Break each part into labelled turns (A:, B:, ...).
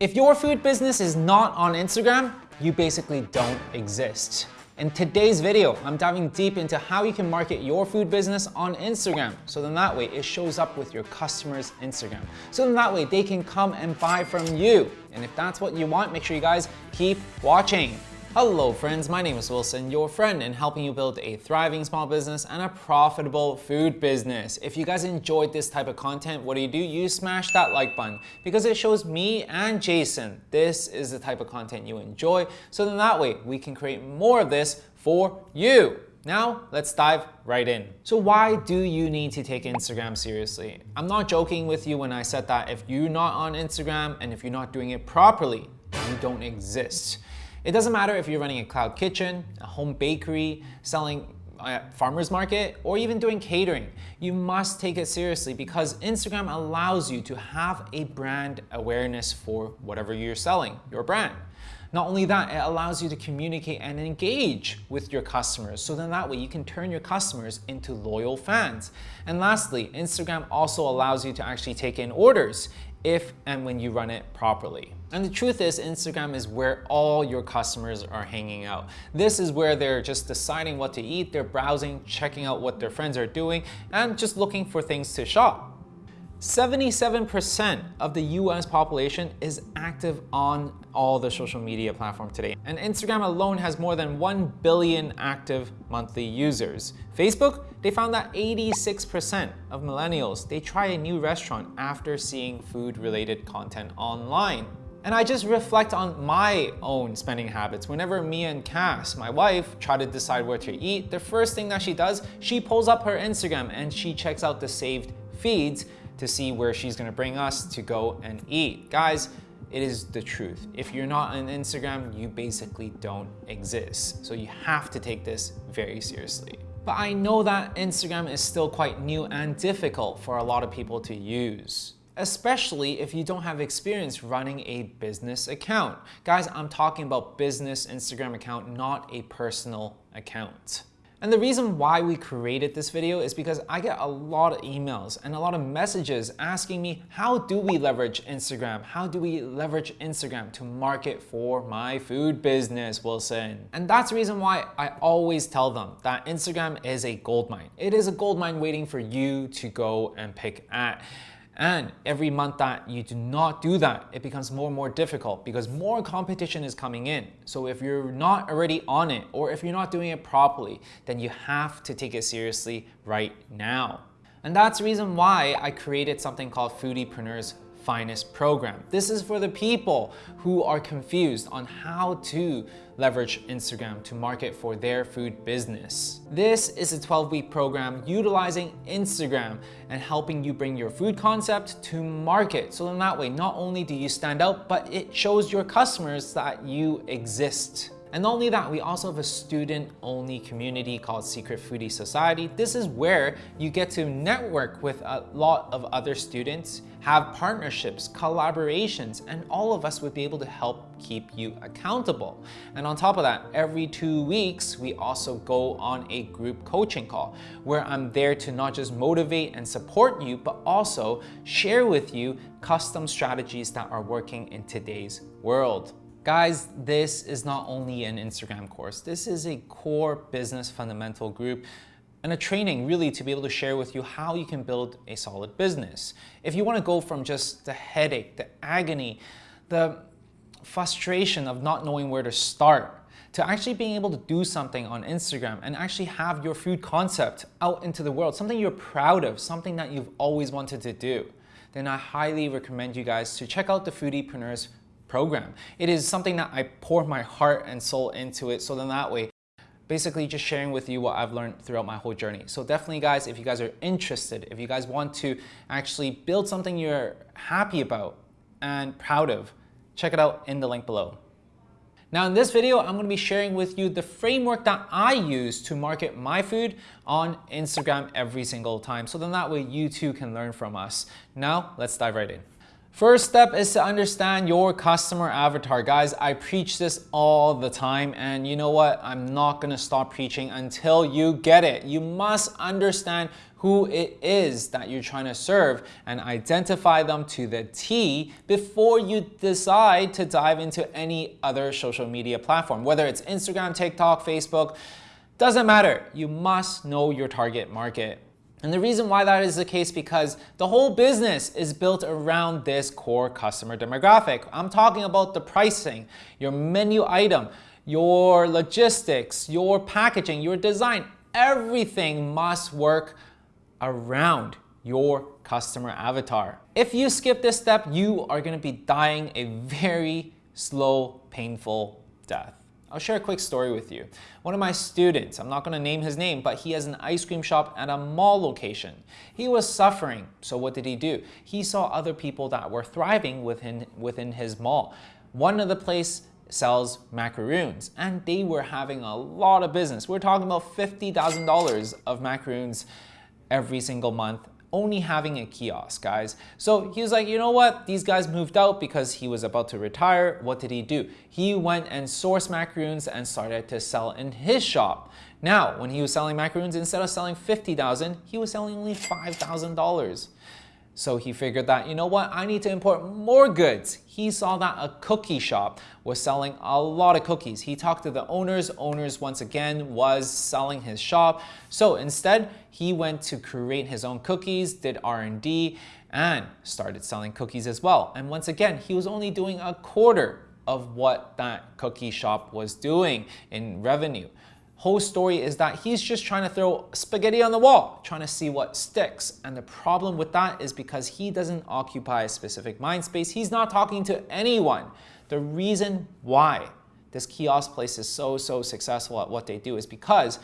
A: If your food business is not on Instagram, you basically don't exist. In today's video, I'm diving deep into how you can market your food business on Instagram. So then that way it shows up with your customers' Instagram. So then that way they can come and buy from you. And if that's what you want, make sure you guys keep watching. Hello friends, my name is Wilson, your friend in helping you build a thriving small business and a profitable food business. If you guys enjoyed this type of content, what do you do? You smash that like button because it shows me and Jason this is the type of content you enjoy. So then that way we can create more of this for you. Now, let's dive right in. So why do you need to take Instagram seriously? I'm not joking with you when I said that if you're not on Instagram and if you're not doing it properly, you don't exist. It doesn't matter if you're running a cloud kitchen, a home bakery, selling at farmer's market, or even doing catering. You must take it seriously because Instagram allows you to have a brand awareness for whatever you're selling, your brand. Not only that, it allows you to communicate and engage with your customers. So then that way you can turn your customers into loyal fans. And lastly, Instagram also allows you to actually take in orders if and when you run it properly. And the truth is Instagram is where all your customers are hanging out. This is where they're just deciding what to eat, they're browsing, checking out what their friends are doing, and just looking for things to shop. 77% of the US population is active on all the social media platforms today. And Instagram alone has more than 1 billion active monthly users. Facebook, they found that 86% of millennials, they try a new restaurant after seeing food related content online. And I just reflect on my own spending habits. Whenever me and Cass, my wife, try to decide where to eat, the first thing that she does, she pulls up her Instagram and she checks out the saved feeds to see where she's gonna bring us to go and eat. Guys, it is the truth. If you're not on Instagram, you basically don't exist. So you have to take this very seriously. But I know that Instagram is still quite new and difficult for a lot of people to use especially if you don't have experience running a business account. Guys, I'm talking about business Instagram account, not a personal account. And the reason why we created this video is because I get a lot of emails and a lot of messages asking me, how do we leverage Instagram? How do we leverage Instagram to market for my food business, Wilson? And that's the reason why I always tell them that Instagram is a gold mine. It is a gold mine waiting for you to go and pick at. And every month that you do not do that, it becomes more and more difficult because more competition is coming in. So if you're not already on it or if you're not doing it properly, then you have to take it seriously right now. And that's the reason why I created something called Foodiepreneurs finest program. This is for the people who are confused on how to leverage Instagram to market for their food business. This is a 12-week program utilizing Instagram and helping you bring your food concept to market. So in that way, not only do you stand out, but it shows your customers that you exist. And not only that, we also have a student-only community called Secret Foodie Society. This is where you get to network with a lot of other students, have partnerships, collaborations, and all of us would be able to help keep you accountable. And on top of that, every two weeks, we also go on a group coaching call where I'm there to not just motivate and support you, but also share with you custom strategies that are working in today's world. Guys, this is not only an Instagram course. This is a core business fundamental group and a training really to be able to share with you how you can build a solid business. If you want to go from just the headache, the agony, the frustration of not knowing where to start, to actually being able to do something on Instagram and actually have your food concept out into the world, something you're proud of, something that you've always wanted to do, then I highly recommend you guys to check out the Foodiepreneurs program. It is something that I pour my heart and soul into it so then that way basically just sharing with you what I've learned throughout my whole journey. So definitely guys, if you guys are interested, if you guys want to actually build something you're happy about and proud of, check it out in the link below. Now in this video, I'm gonna be sharing with you the framework that I use to market my food on Instagram every single time. So then that way you too can learn from us. Now, let's dive right in. First step is to understand your customer avatar. Guys, I preach this all the time and you know what? I'm not gonna stop preaching until you get it. You must understand who it is that you're trying to serve and identify them to the T before you decide to dive into any other social media platform, whether it's Instagram, TikTok, Facebook, doesn't matter. You must know your target market. And the reason why that is the case because the whole business is built around this core customer demographic. I'm talking about the pricing, your menu item, your logistics, your packaging, your design, everything must work around your customer avatar. If you skip this step, you are gonna be dying a very slow, painful death. I'll share a quick story with you. One of my students, I'm not gonna name his name, but he has an ice cream shop at a mall location. He was suffering, so what did he do? He saw other people that were thriving within, within his mall. One of the place sells macaroons and they were having a lot of business. We're talking about $50,000 of macaroons every single month only having a kiosk, guys. So he was like, you know what? These guys moved out because he was about to retire. What did he do? He went and sourced macaroons and started to sell in his shop. Now, when he was selling macaroons, instead of selling 50,000, he was selling only $5,000. So he figured that, you know what, I need to import more goods. He saw that a cookie shop was selling a lot of cookies. He talked to the owners. Owners, once again, was selling his shop. So instead, he went to create his own cookies, did R&D, and started selling cookies as well. And once again, he was only doing a quarter of what that cookie shop was doing in revenue whole story is that he's just trying to throw spaghetti on the wall, trying to see what sticks. And the problem with that is because he doesn't occupy a specific mind space. He's not talking to anyone. The reason why this kiosk place is so, so successful at what they do is because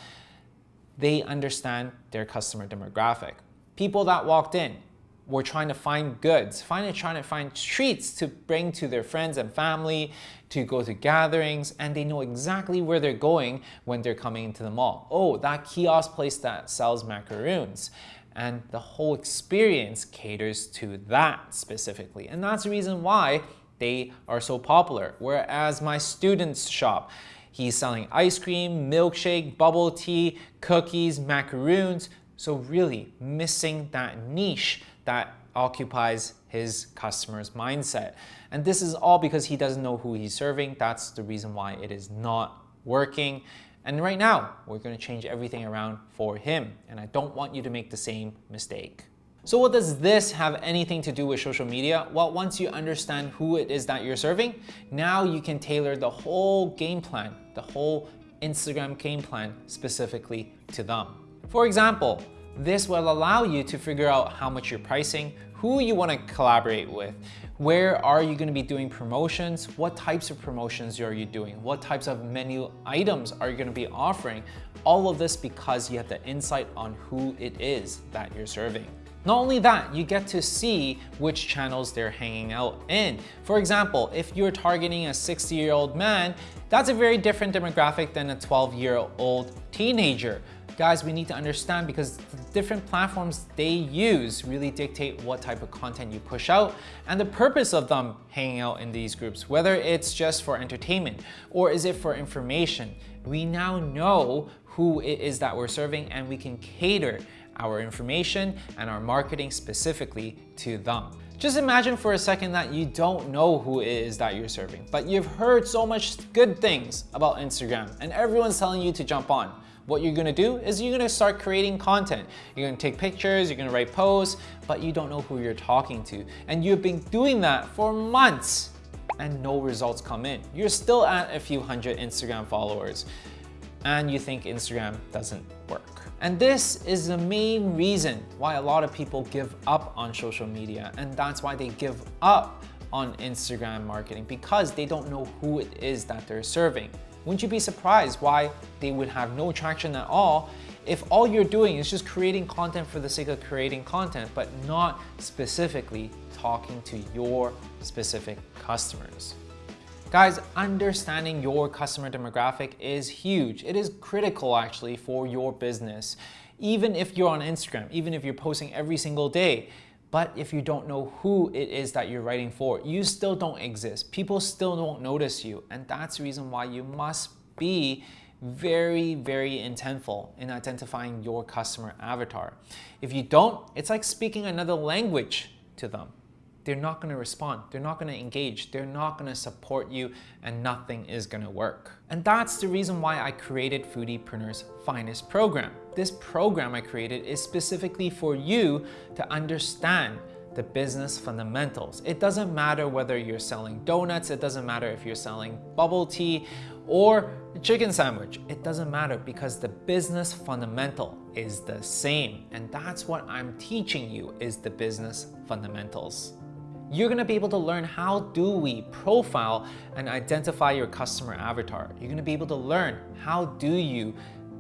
A: they understand their customer demographic. People that walked in, were trying to find goods, finally trying to find treats to bring to their friends and family, to go to gatherings, and they know exactly where they're going when they're coming into the mall. Oh, that kiosk place that sells macaroons. And the whole experience caters to that specifically. And that's the reason why they are so popular. Whereas my student's shop, he's selling ice cream, milkshake, bubble tea, cookies, macaroons. So really missing that niche that occupies his customer's mindset. And this is all because he doesn't know who he's serving. That's the reason why it is not working. And right now, we're going to change everything around for him. And I don't want you to make the same mistake. So what does this have anything to do with social media? Well, once you understand who it is that you're serving, now you can tailor the whole game plan, the whole Instagram game plan specifically to them. For example, this will allow you to figure out how much you're pricing, who you want to collaborate with, where are you going to be doing promotions, what types of promotions are you doing, what types of menu items are you going to be offering. All of this because you have the insight on who it is that you're serving. Not only that, you get to see which channels they're hanging out in. For example, if you're targeting a 60 year old man, that's a very different demographic than a 12 year old teenager guys, we need to understand because the different platforms they use really dictate what type of content you push out and the purpose of them hanging out in these groups, whether it's just for entertainment or is it for information. We now know who it is that we're serving and we can cater our information and our marketing specifically to them. Just imagine for a second that you don't know who it is that you're serving, but you've heard so much good things about Instagram and everyone's telling you to jump on what you're gonna do is you're gonna start creating content. You're gonna take pictures, you're gonna write posts, but you don't know who you're talking to. And you've been doing that for months and no results come in. You're still at a few hundred Instagram followers and you think Instagram doesn't work. And this is the main reason why a lot of people give up on social media and that's why they give up on Instagram marketing because they don't know who it is that they're serving. Wouldn't you be surprised why they would have no traction at all if all you're doing is just creating content for the sake of creating content, but not specifically talking to your specific customers? Guys, understanding your customer demographic is huge. It is critical actually for your business. Even if you're on Instagram, even if you're posting every single day, but if you don't know who it is that you're writing for, you still don't exist. People still don't notice you. And that's the reason why you must be very, very intentful in identifying your customer avatar. If you don't, it's like speaking another language to them. They're not going to respond. They're not going to engage. They're not going to support you and nothing is going to work. And that's the reason why I created Foodiepreneur's Finest program. This program I created is specifically for you to understand the business fundamentals. It doesn't matter whether you're selling donuts, it doesn't matter if you're selling bubble tea or a chicken sandwich. It doesn't matter because the business fundamental is the same. And that's what I'm teaching you is the business fundamentals. You're gonna be able to learn how do we profile and identify your customer avatar. You're gonna be able to learn how do you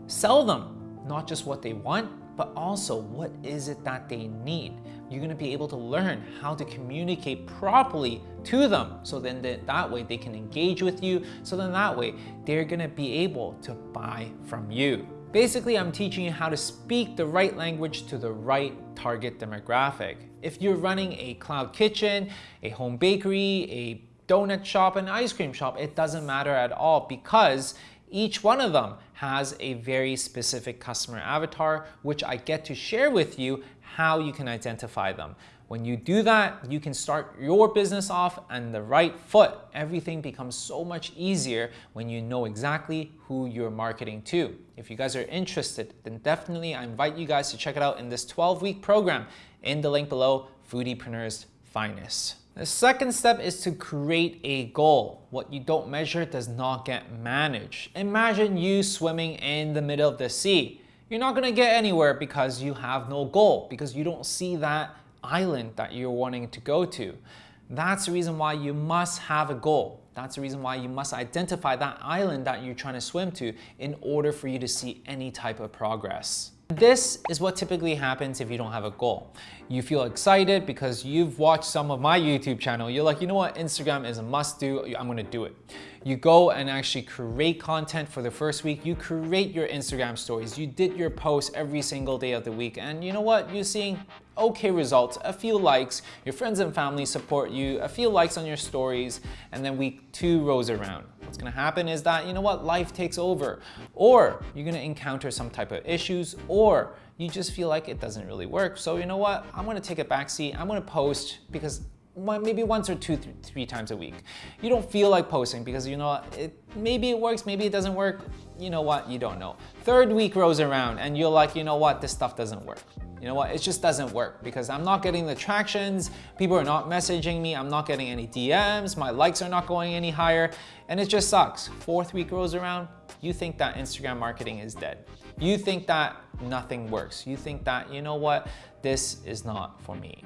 A: sell them, not just what they want, but also what is it that they need. You're gonna be able to learn how to communicate properly to them so then that, way they can engage with you so then that way they're gonna be able to buy from you. Basically, I'm teaching you how to speak the right language to the right target demographic. If you're running a cloud kitchen, a home bakery, a donut shop, an ice cream shop, it doesn't matter at all because each one of them has a very specific customer avatar, which I get to share with you how you can identify them. When you do that, you can start your business off on the right foot. Everything becomes so much easier when you know exactly who you're marketing to. If you guys are interested, then definitely I invite you guys to check it out in this 12-week program in the link below, Foodiepreneur's Finest. The second step is to create a goal. What you don't measure does not get managed. Imagine you swimming in the middle of the sea. You're not gonna get anywhere because you have no goal, because you don't see that island that you're wanting to go to. That's the reason why you must have a goal. That's the reason why you must identify that island that you're trying to swim to in order for you to see any type of progress. This is what typically happens if you don't have a goal. You feel excited because you've watched some of my YouTube channel. You're like, you know what, Instagram is a must do, I'm gonna do it. You go and actually create content for the first week. You create your Instagram stories. You did your posts every single day of the week. And you know what, you're seeing okay results, a few likes, your friends and family support you, a few likes on your stories, and then week two rolls around. What's gonna happen is that, you know what, life takes over. Or you're gonna encounter some type of issues, or you just feel like it doesn't really work. So you know what, I'm gonna take a backseat, I'm gonna post because maybe once or two, three times a week. You don't feel like posting because you know, it, maybe it works, maybe it doesn't work. You know what, you don't know. Third week rolls around and you're like, you know what, this stuff doesn't work. You know what, it just doesn't work because I'm not getting the tractions, people are not messaging me, I'm not getting any DMs, my likes are not going any higher, and it just sucks. Fourth week rolls around, you think that Instagram marketing is dead. You think that nothing works. You think that, you know what, this is not for me.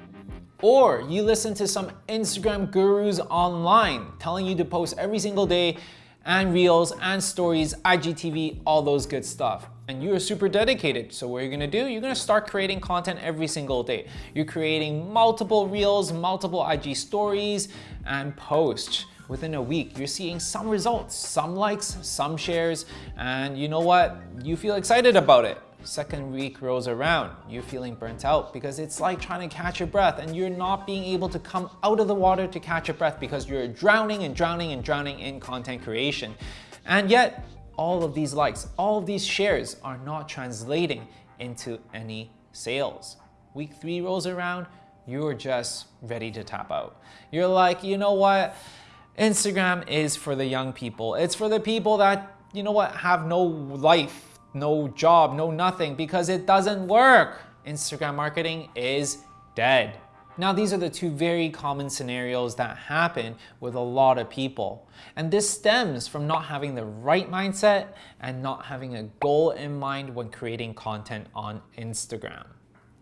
A: Or you listen to some Instagram gurus online telling you to post every single day and reels and stories, IGTV, all those good stuff. And you're super dedicated. So what you're gonna do, you're gonna start creating content every single day. You're creating multiple reels, multiple IG stories and posts. Within a week, you're seeing some results, some likes, some shares, and you know what? You feel excited about it. Second week rolls around, you're feeling burnt out because it's like trying to catch your breath and you're not being able to come out of the water to catch your breath because you're drowning and drowning and drowning in content creation. And yet, all of these likes, all of these shares are not translating into any sales. Week three rolls around, you're just ready to tap out. You're like, you know what? Instagram is for the young people. It's for the people that, you know what, have no life no job, no nothing because it doesn't work. Instagram marketing is dead. Now, these are the two very common scenarios that happen with a lot of people. And this stems from not having the right mindset and not having a goal in mind when creating content on Instagram.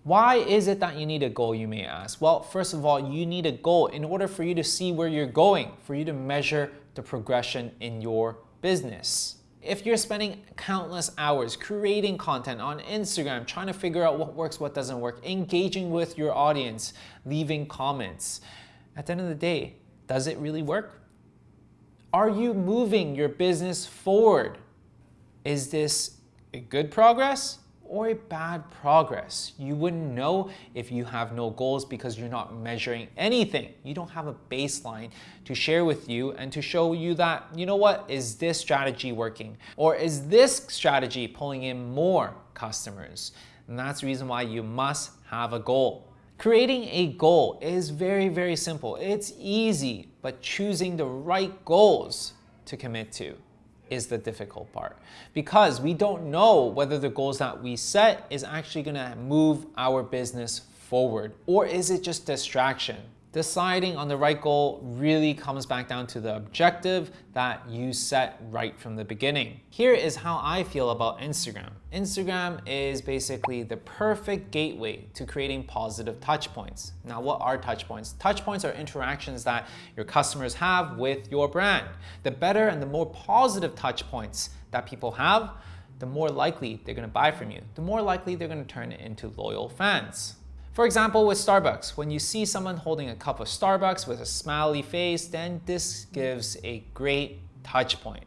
A: Why is it that you need a goal, you may ask? Well, first of all, you need a goal in order for you to see where you're going, for you to measure the progression in your business. If you're spending countless hours creating content on Instagram, trying to figure out what works, what doesn't work, engaging with your audience, leaving comments, at the end of the day, does it really work? Are you moving your business forward? Is this a good progress or bad progress. You wouldn't know if you have no goals because you're not measuring anything. You don't have a baseline to share with you and to show you that, you know what, is this strategy working? Or is this strategy pulling in more customers? And that's the reason why you must have a goal. Creating a goal is very, very simple. It's easy, but choosing the right goals to commit to is the difficult part because we don't know whether the goals that we set is actually going to move our business forward or is it just distraction? Deciding on the right goal really comes back down to the objective that you set right from the beginning. Here is how I feel about Instagram. Instagram is basically the perfect gateway to creating positive touch points. Now, what are touch points? Touch points are interactions that your customers have with your brand. The better and the more positive touch points that people have, the more likely they're gonna buy from you. The more likely they're gonna turn into loyal fans. For example, with Starbucks, when you see someone holding a cup of Starbucks with a smiley face, then this gives a great touch point.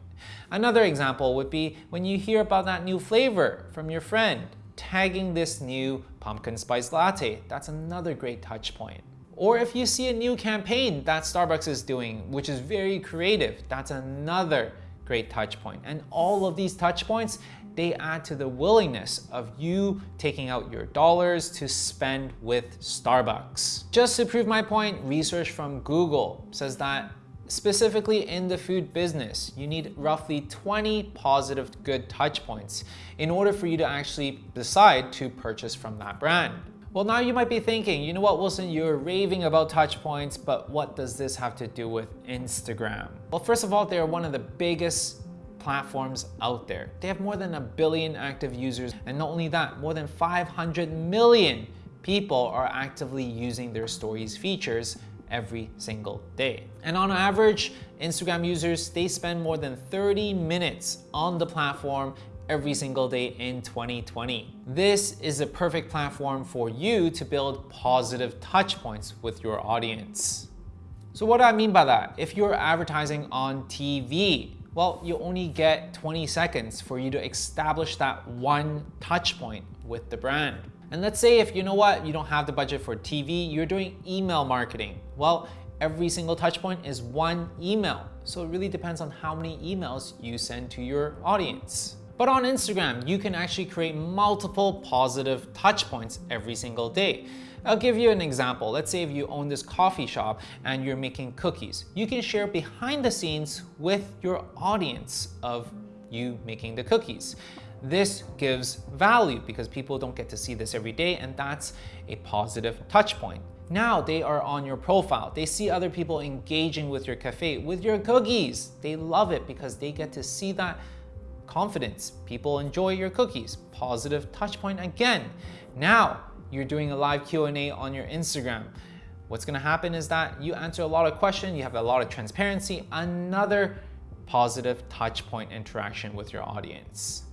A: Another example would be when you hear about that new flavor from your friend, tagging this new pumpkin spice latte. That's another great touch point. Or if you see a new campaign that Starbucks is doing, which is very creative, that's another great touch point. And all of these touch points, they add to the willingness of you taking out your dollars to spend with Starbucks. Just to prove my point, research from Google says that specifically in the food business, you need roughly 20 positive good touch points in order for you to actually decide to purchase from that brand. Well, now you might be thinking, you know what, Wilson, you're raving about touch points, but what does this have to do with Instagram? Well, first of all, they're one of the biggest platforms out there. They have more than a billion active users, and not only that, more than 500 million people are actively using their stories features every single day. And on average, Instagram users, they spend more than 30 minutes on the platform every single day in 2020. This is a perfect platform for you to build positive touch points with your audience. So what do I mean by that? If you're advertising on TV, well, you only get 20 seconds for you to establish that one touch point with the brand. And let's say if you know what, you don't have the budget for TV, you're doing email marketing. Well, every single touch point is one email. So it really depends on how many emails you send to your audience. But on Instagram, you can actually create multiple positive touch points every single day. I'll give you an example. Let's say if you own this coffee shop and you're making cookies. You can share behind the scenes with your audience of you making the cookies. This gives value because people don't get to see this every day and that's a positive touch point. Now they are on your profile. They see other people engaging with your cafe, with your cookies. They love it because they get to see that confidence. People enjoy your cookies. Positive touch point again. Now you're doing a live Q&A on your Instagram. What's gonna happen is that you answer a lot of questions, you have a lot of transparency, another positive touch point interaction with your audience.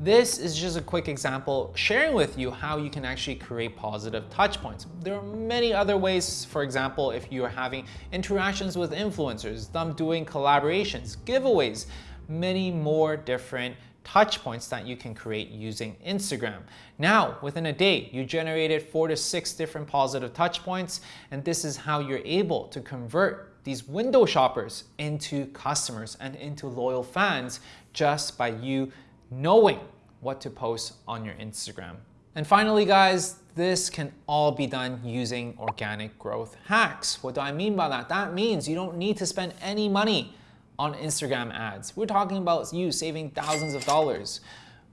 A: This is just a quick example sharing with you how you can actually create positive touch points. There are many other ways, for example, if you're having interactions with influencers, them doing collaborations, giveaways, many more different touch points that you can create using Instagram. Now, within a day, you generated four to six different positive touch points, and this is how you're able to convert these window shoppers into customers and into loyal fans just by you knowing what to post on your Instagram. And finally, guys, this can all be done using organic growth hacks. What do I mean by that? That means you don't need to spend any money on Instagram ads. We're talking about you saving thousands of dollars.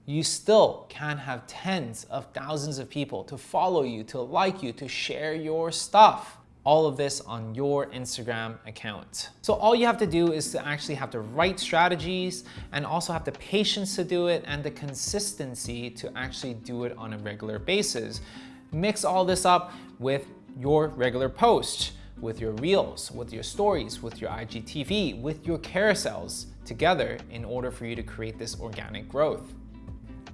A: You still can have tens of thousands of people to follow you, to like you, to share your stuff. All of this on your Instagram account. So all you have to do is to actually have the right strategies and also have the patience to do it and the consistency to actually do it on a regular basis. Mix all this up with your regular post with your reels, with your stories, with your IGTV, with your carousels together in order for you to create this organic growth.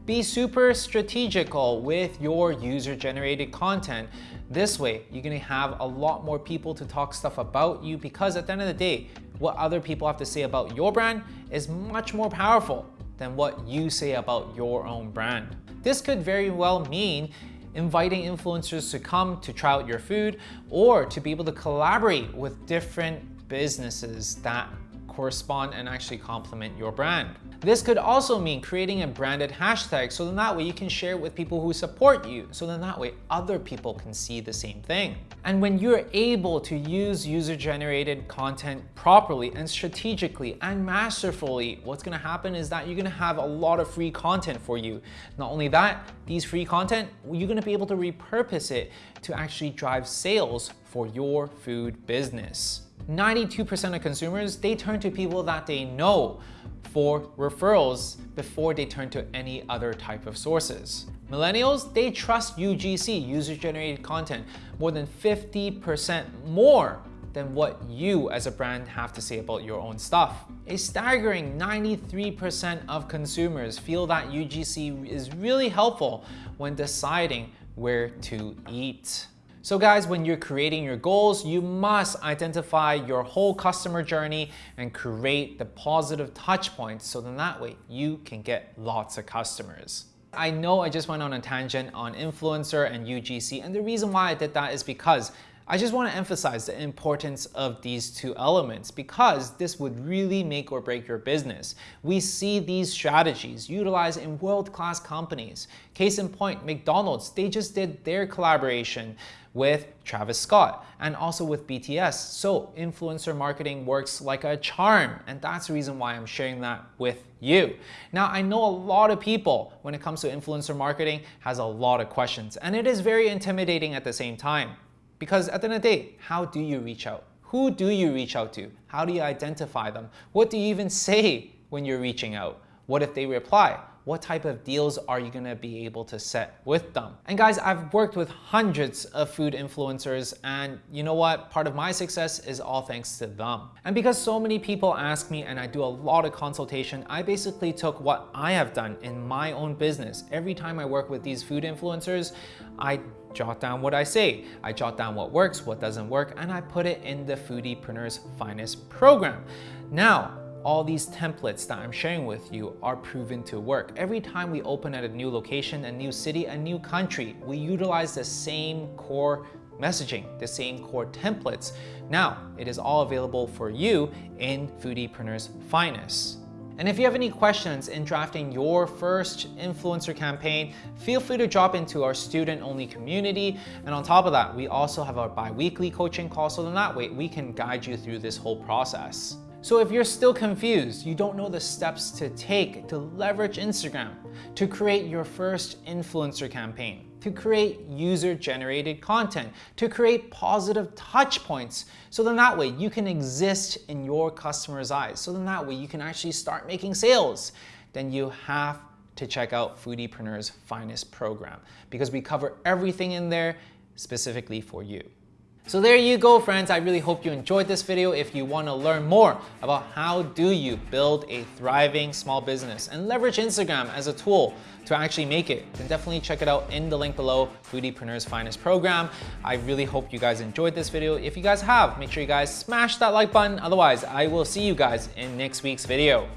A: Be super strategical with your user-generated content. This way, you're gonna have a lot more people to talk stuff about you because at the end of the day, what other people have to say about your brand is much more powerful than what you say about your own brand. This could very well mean inviting influencers to come to try out your food or to be able to collaborate with different businesses that correspond and actually complement your brand. This could also mean creating a branded hashtag so then that way you can share it with people who support you. So then that way other people can see the same thing. And when you're able to use user-generated content properly and strategically and masterfully, what's gonna happen is that you're gonna have a lot of free content for you. Not only that, these free content, you're gonna be able to repurpose it to actually drive sales for your food business. 92% of consumers, they turn to people that they know for referrals before they turn to any other type of sources. Millennials, they trust UGC, user-generated content, more than 50% more than what you as a brand have to say about your own stuff. A staggering 93% of consumers feel that UGC is really helpful when deciding where to eat. So guys, when you're creating your goals, you must identify your whole customer journey and create the positive touch points so then that way you can get lots of customers. I know I just went on a tangent on influencer and UGC and the reason why I did that is because I just want to emphasize the importance of these two elements because this would really make or break your business. We see these strategies utilized in world-class companies. Case in point, McDonald's, they just did their collaboration with Travis Scott and also with BTS. So influencer marketing works like a charm and that's the reason why I'm sharing that with you. Now I know a lot of people when it comes to influencer marketing has a lot of questions and it is very intimidating at the same time. Because at the end of the day, how do you reach out? Who do you reach out to? How do you identify them? What do you even say when you're reaching out? What if they reply? What type of deals are you gonna be able to set with them? And guys, I've worked with hundreds of food influencers and you know what? Part of my success is all thanks to them. And because so many people ask me and I do a lot of consultation, I basically took what I have done in my own business. Every time I work with these food influencers, I jot down what I say. I jot down what works, what doesn't work, and I put it in the Foodiepreneur's Finest program. Now, all these templates that I'm sharing with you are proven to work. Every time we open at a new location, a new city, a new country, we utilize the same core messaging, the same core templates. Now, it is all available for you in Foodiepreneur's Finest. And if you have any questions in drafting your first influencer campaign, feel free to drop into our student-only community. And on top of that, we also have our bi-weekly coaching call, so in that way, we can guide you through this whole process. So if you're still confused, you don't know the steps to take to leverage Instagram, to create your first influencer campaign, to create user-generated content, to create positive touch points, so then that way you can exist in your customer's eyes, so then that way you can actually start making sales, then you have to check out Foodiepreneur's Finest program because we cover everything in there specifically for you. So there you go friends, I really hope you enjoyed this video. If you want to learn more about how do you build a thriving small business and leverage Instagram as a tool to actually make it, then definitely check it out in the link below, Foodiepreneur's Finest program. I really hope you guys enjoyed this video. If you guys have, make sure you guys smash that like button. Otherwise, I will see you guys in next week's video.